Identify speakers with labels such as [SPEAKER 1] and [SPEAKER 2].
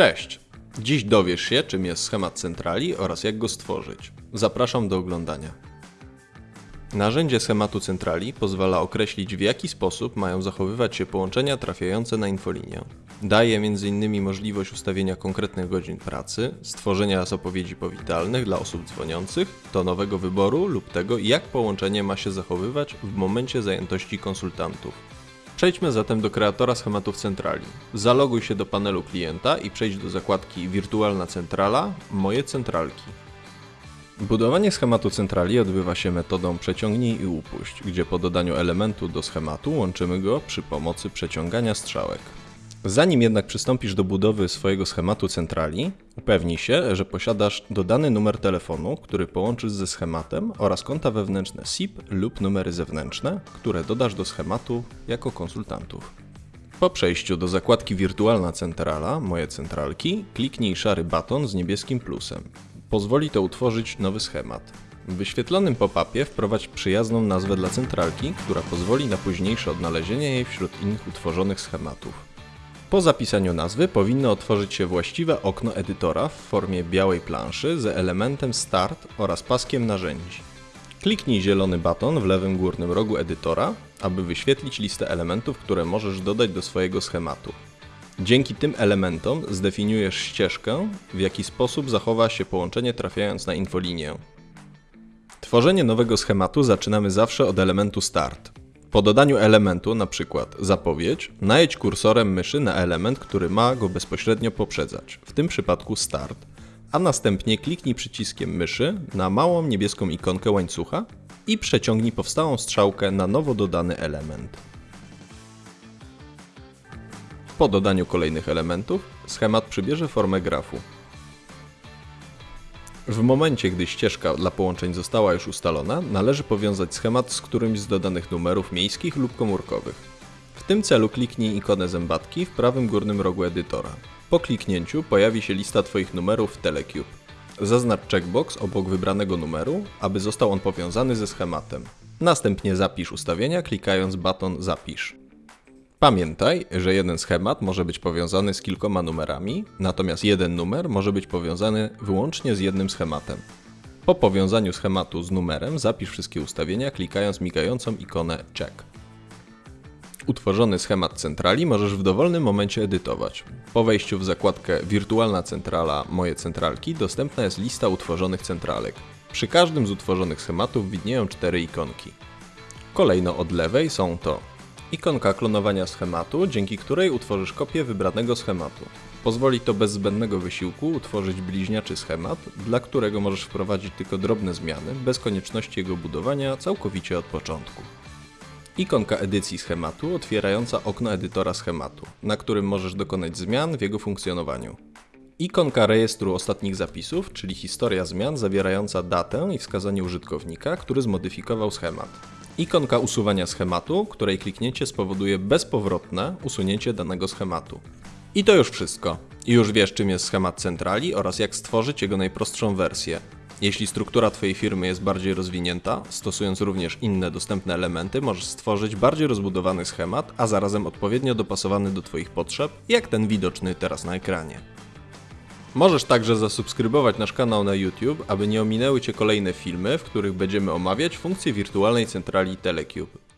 [SPEAKER 1] Cześć! Dziś dowiesz się, czym jest schemat centrali oraz jak go stworzyć. Zapraszam do oglądania. Narzędzie schematu centrali pozwala określić w jaki sposób mają zachowywać się połączenia trafiające na infolinię. Daje m.in. możliwość ustawienia konkretnych godzin pracy, stworzenia zapowiedzi powitalnych dla osób dzwoniących, tonowego wyboru lub tego jak połączenie ma się zachowywać w momencie zajętości konsultantów. Przejdźmy zatem do kreatora schematów centrali. Zaloguj się do panelu klienta i przejdź do zakładki Wirtualna centrala Moje centralki. Budowanie schematu centrali odbywa się metodą przeciągnij i upuść, gdzie po dodaniu elementu do schematu łączymy go przy pomocy przeciągania strzałek. Zanim jednak przystąpisz do budowy swojego schematu centrali, upewnij się, że posiadasz dodany numer telefonu, który połączysz ze schematem oraz konta wewnętrzne SIP lub numery zewnętrzne, które dodasz do schematu jako konsultantów. Po przejściu do zakładki Wirtualna Centrala, Moje centralki, kliknij szary baton z niebieskim plusem. Pozwoli to utworzyć nowy schemat. W wyświetlonym pop-upie wprowadź przyjazną nazwę dla centralki, która pozwoli na późniejsze odnalezienie jej wśród innych utworzonych schematów. Po zapisaniu nazwy powinno otworzyć się właściwe okno edytora w formie białej planszy z elementem Start oraz paskiem narzędzi. Kliknij zielony baton w lewym górnym rogu edytora, aby wyświetlić listę elementów, które możesz dodać do swojego schematu. Dzięki tym elementom zdefiniujesz ścieżkę, w jaki sposób zachowa się połączenie trafiając na infolinię. Tworzenie nowego schematu zaczynamy zawsze od elementu Start. Po dodaniu elementu, np. zapowiedź, najedź kursorem myszy na element, który ma go bezpośrednio poprzedzać, w tym przypadku Start, a następnie kliknij przyciskiem myszy na małą niebieską ikonkę łańcucha i przeciągnij powstałą strzałkę na nowo dodany element. Po dodaniu kolejnych elementów, schemat przybierze formę grafu. W momencie, gdy ścieżka dla połączeń została już ustalona, należy powiązać schemat z którymś z dodanych numerów miejskich lub komórkowych. W tym celu kliknij ikonę zębatki w prawym górnym rogu edytora. Po kliknięciu pojawi się lista Twoich numerów w Telecube. Zaznacz checkbox obok wybranego numeru, aby został on powiązany ze schematem. Następnie zapisz ustawienia klikając baton Zapisz. Pamiętaj, że jeden schemat może być powiązany z kilkoma numerami, natomiast jeden numer może być powiązany wyłącznie z jednym schematem. Po powiązaniu schematu z numerem zapisz wszystkie ustawienia klikając migającą ikonę Check. Utworzony schemat centrali możesz w dowolnym momencie edytować. Po wejściu w zakładkę Wirtualna centrala Moje centralki dostępna jest lista utworzonych centralek. Przy każdym z utworzonych schematów widnieją cztery ikonki. Kolejno od lewej są to Ikonka klonowania schematu, dzięki której utworzysz kopię wybranego schematu. Pozwoli to bez zbędnego wysiłku utworzyć bliźniaczy schemat, dla którego możesz wprowadzić tylko drobne zmiany, bez konieczności jego budowania całkowicie od początku. Ikonka edycji schematu otwierająca okno edytora schematu, na którym możesz dokonać zmian w jego funkcjonowaniu. Ikonka rejestru ostatnich zapisów, czyli historia zmian zawierająca datę i wskazanie użytkownika, który zmodyfikował schemat. Ikonka usuwania schematu, której kliknięcie spowoduje bezpowrotne usunięcie danego schematu. I to już wszystko. Już wiesz czym jest schemat centrali oraz jak stworzyć jego najprostszą wersję. Jeśli struktura Twojej firmy jest bardziej rozwinięta, stosując również inne dostępne elementy, możesz stworzyć bardziej rozbudowany schemat, a zarazem odpowiednio dopasowany do Twoich potrzeb, jak ten widoczny teraz na ekranie. Możesz także zasubskrybować nasz kanał na YouTube, aby nie ominęły Cię kolejne filmy, w których będziemy omawiać funkcje wirtualnej centrali Telecube.